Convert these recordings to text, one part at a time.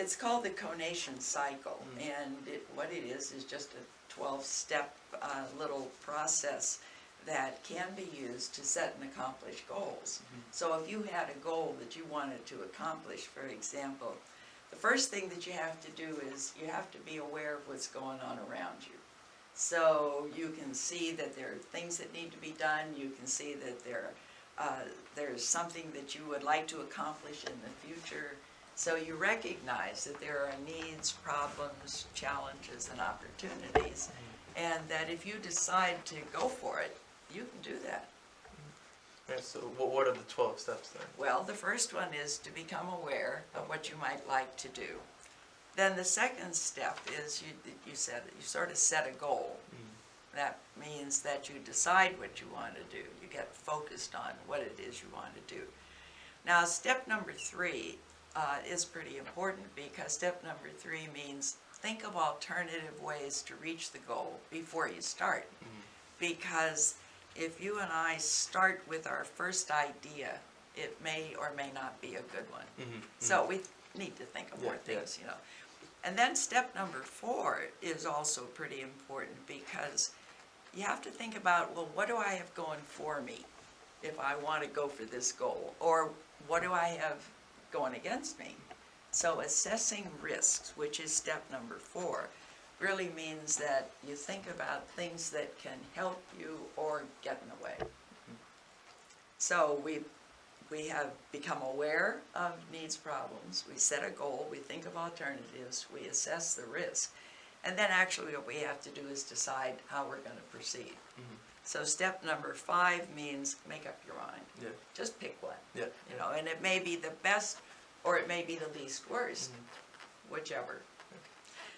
it's called the conation cycle, Mm. and it, what it is, is just a twelve-step, uh, little process that can be used to set and accomplish goals. Mm-hmm. So if you had a goal that you wanted to accomplish, for example, the first thing that you have to do is you have to be aware of what's going on around you. So you can see that there are things that need to be done, you can see that there, uh, there's something that you would like to accomplish in the future. So you recognize that there are needs, problems, challenges, and opportunities. Mm-hmm. And that if you decide to go for it, you can do that. Mm-hmm. Yeah, so what, what are the twelve steps then? Well, the first one is to become aware of what you might like to do. Then the second step is you, you said, you sort of set a goal. Mm-hmm. That means that you decide what you want to do. You get focused on what it is you want to do. Now, step number three uh, is pretty important because step number three means think of alternative ways to reach the goal before you start. Because if you and I start with our first idea, it may or may not be a good one. Mhm, So we need to think of more Yeah, yeah. things, you know. And then step number four is also pretty important because you have to think about, well, what do I have going for me if I want to go for this goal? Or what do I have going against me? So assessing risks, which is step number four, really means that you think about things that can help you or get in the way. So we, we have become aware of needs problems, we set a goal, we think of alternatives, we assess the risk. And then actually what we have to do is decide how we're gonna proceed. Mhm. So step number five means make up your mind, Yeah, just pick one, yeah. you know, and it may be the best or it may be the least worst, Mhm. whichever.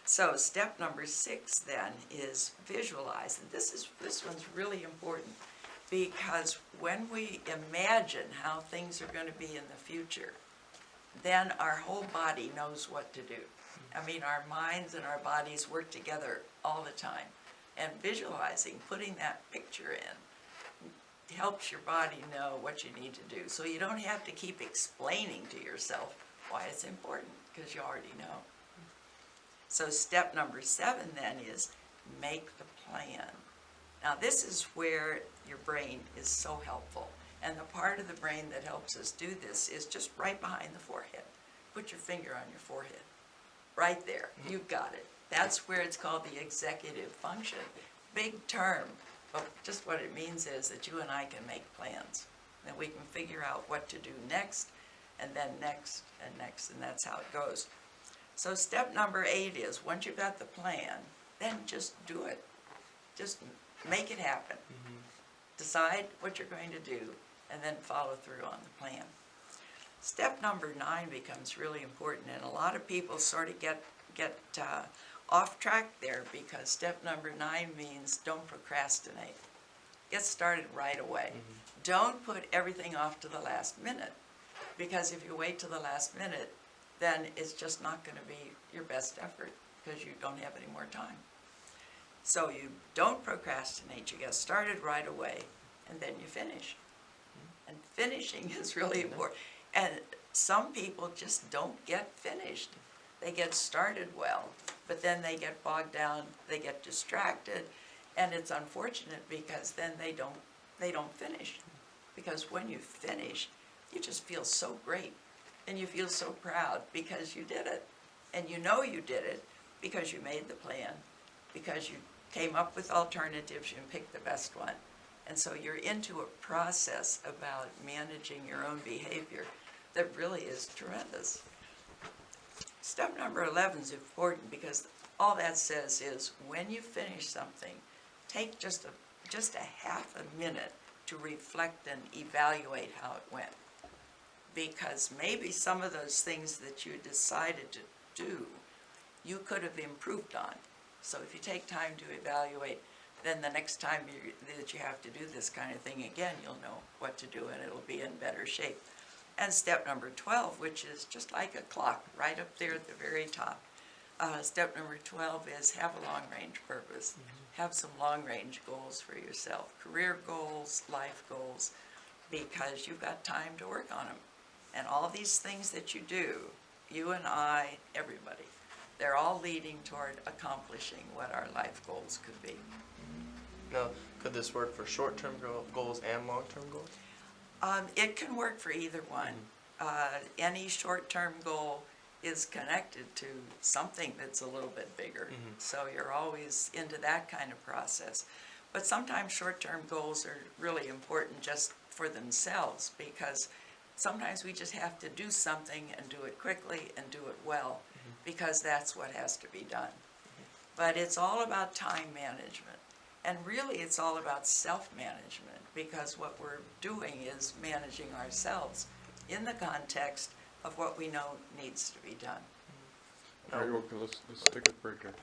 So step number six then is visualize, and this is, this one's really important because when we imagine how things are gonna be in the future, then our whole body knows what to do. I mean, our minds and our bodies work together all the time. And visualizing, putting that picture in, helps your body know what you need to do. So you don't have to keep explaining to yourself why it's important, because you already know. So step number seven then is make the plan. Now this is where your brain is so helpful. And the part of the brain that helps us do this is just right behind the forehead. Put your finger on your forehead. Right there, mm-hmm. you've got it. That's where it's called the executive function. Big term, but just what it means is that you and I can make plans. That we can figure out what to do next, and then next, and next, and that's how it goes. So step number eight is, once you've got the plan, then just do it. Just make it happen. Mhm. Decide what you're going to do, and then follow through on the plan. Step number nine becomes really important, and a lot of people sort of get, get uh, off track there because step number nine means don't procrastinate. Get started right away. Mm-hmm. Don't put everything off to the last minute, because if you wait to the last minute, then it's just not gonna be your best effort, because you don't have any more time. So you don't procrastinate, you get started right away, and then you finish. Mm-hmm. And finishing is really important. And some people just don't get finished. They get started well, but then they get bogged down, they get distracted, and it's unfortunate because then they don't, they don't finish. Because when you finish, you just feel so great, and you feel so proud because you did it. And you know you did it because you made the plan, because you came up with alternatives and picked the best one. And so you're into a process about managing your own behavior that really is tremendous. Step number 11 is important because all that says is when you finish something, take just a, just a half a minute to reflect and evaluate how it went. Because maybe some of those things that you decided to do, you could have improved on. So if you take time to evaluate, then the next time you, that you have to do this kind of thing again, you'll know what to do and it'll be in better shape. And step number 12, which is just like a clock, right up there at the very top. Uh, step number 12 is have a long-range purpose. Have some long-range goals for yourself, career goals, life goals, because you've got time to work on them. And all these things that you do you and I, everybody, they're all leading toward accomplishing what our life goals could be. Now, could this work for short-term goals and long-term goals? Um, it can work for either one. Uh, any short-term goal is connected to something that's a little bit bigger. Mhm. So you're always into that kind of process. But sometimes short-term goals are really important just for themselves because sometimes we just have to do something and do it quickly and do it well because that's what has to be done. But it's all about time management. And really, it's all about self-management, because what we're doing is managing ourselves in the context of what we know needs to be done. All right, okay, let's, let's take a break here.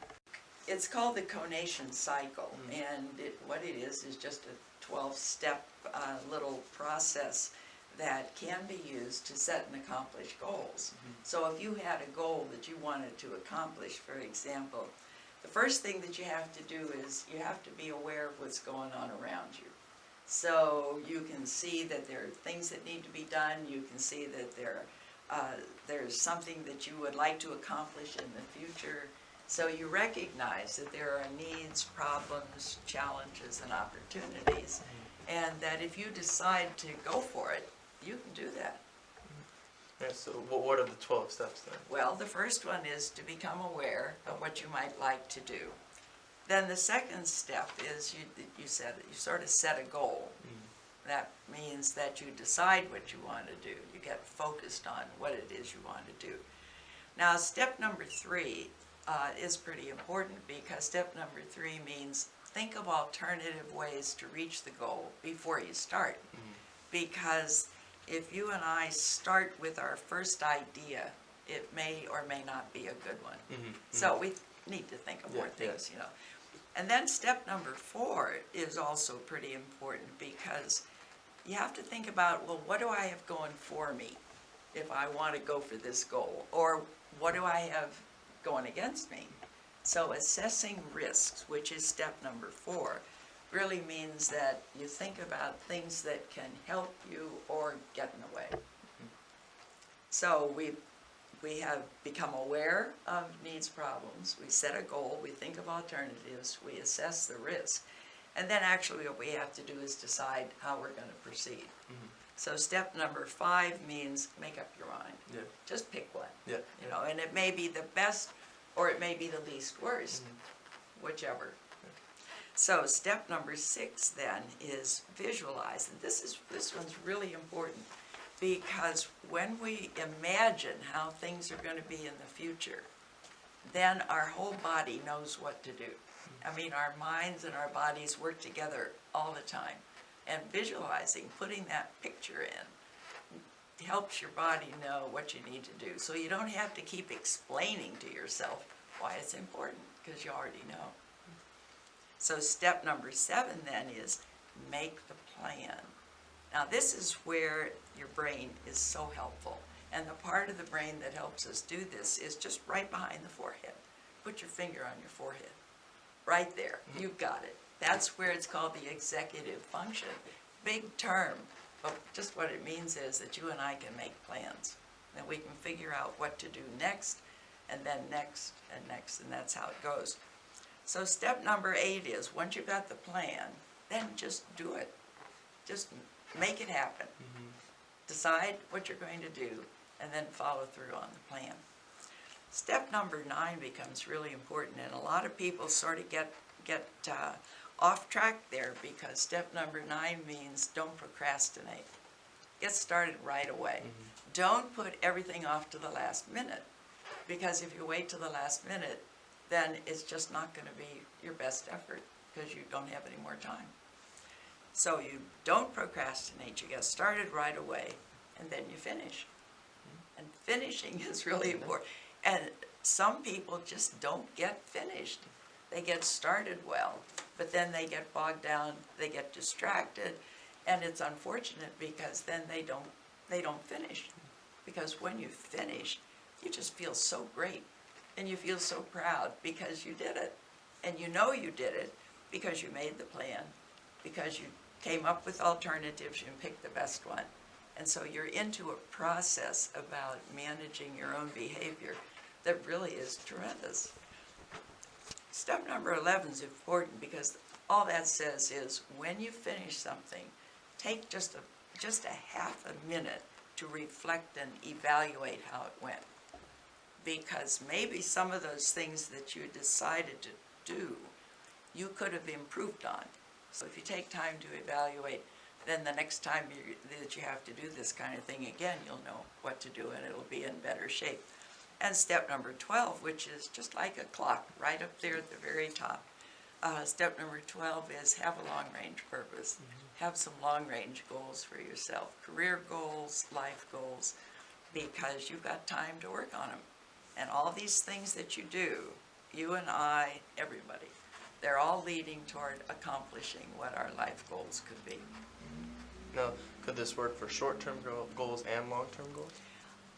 It's called the conation cycle, Mm. and it, what it is, is just a twelve-step, uh, little process that can be used to set and accomplish goals. So if you had a goal that you wanted to accomplish, for example, the first thing that you have to do is you have to be aware of what's going on around you. So you can see that there are things that need to be done, you can see that there, uh, there's something that you would like to accomplish in the future. So you recognize that there are needs, problems, challenges, and opportunities, and that if you decide to go for it, you can do that. Yeah, so what, are the twelve steps then? Well, the first one is to become aware of what you might like to do. Then the second step is you, you said, you sort of set a goal. That means that you decide what you want to do. You get focused on what it is you want to do. Now, step number three uh, is pretty important because step number three means think of alternative ways to reach the goal before you start. Because if you and I start with our first idea, it may or may not be a good one. Mhm, So we need to think of more Yeah, yeah. things, you know. And then step number four is also pretty important because you have to think about, well, what do I have going for me if I want to go for this goal? Or what do I have going against me? So assessing risks, which is step number four, really means that you think about things that can help you or get in the way. Mm-hmm. So we, we have become aware of needs, problems, we set a goal, we think of alternatives, we assess the risk. And then actually what we have to do is decide how we're gonna proceed. Mhm. So step number five means make up your mind, Yeah, just pick one, yeah. you know, and it may be the best or it may be the least worst, whichever. So step number six then is visualize, and this is, this one's really important because when we imagine how things are gonna be in the future, then our whole body knows what to do. I mean, our minds and our bodies work together all the time. And visualizing, putting that picture in, helps your body know what you need to do. So you don't have to keep explaining to yourself why it's important, because you already know. So step number seven then is make the plan. Now, this is where your brain is so helpful. And the part of the brain that helps us do this is just right behind the forehead. Put your finger on your forehead. Right there, mm-hmm. you've got it. That's where it's called the executive function. Big term, but just what it means is that you and I can make plans. That we can figure out what to do next, and then next, and next, and that's how it goes. So step number eight is, once you've got the plan, then just do it. Just make it happen. Decide what you're going to do, and then follow through on the plan. Step number nine becomes really important, and a lot of people sort of get, get uh, off track there because step number nine means don't procrastinate. Get started right away. Don't put everything off to the last minute, because if you wait to the last minute, then it's just not gonna be your best effort, because you don't have any more time. So you don't procrastinate, you get started right away, and then you finish. Hmm. And finishing is really important. And some people just don't get finished. They get started well, but then they get bogged down, they get distracted, and it's unfortunate because then they don't, they don't finish. Because when you finish, you just feel so great, and you feel so proud because you did it. And you know you did it because you made the plan, because you came up with alternatives and picked the best one, And so you're into a process about managing your own behavior that really is tremendous. Step number 11 is important because all that says is when you finish something, take just a, just a half a minute to reflect and evaluate how it went. Because maybe some of those things that you decided to do, you could have improved on. So if you take time to evaluate, then the next time you, that you have to do this kind of thing again, you'll know what to do and it'll be in better shape. And step number 12, which is just like a clock, right up there at the very top. Uh, step number 12 is have a long-range purpose. Have some long-range goals for yourself, career goals, life goals, because you've got time to work on them. And all these things that you do, you and I, everybody, they're all leading toward accomplishing what our life goals could be. Now, could this work for short-term goals and long-term goals?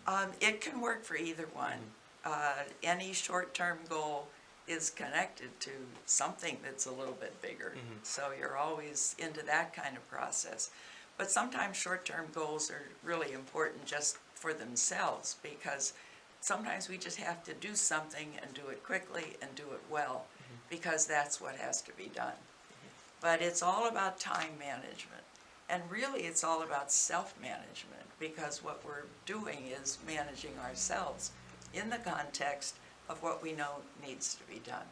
Um, it can work for either one. Uh, any short-term goal is connected to something that's a little bit bigger. Mhm. So you're always into that kind of process. But sometimes short-term goals are really important just for themselves because sometimes we just have to do something and do it quickly and do it well because that's what has to be done. Mm-hmm. But it's all about time management. And really, it's all about self-management, because what we're doing is managing ourselves in the context of what we know needs to be done.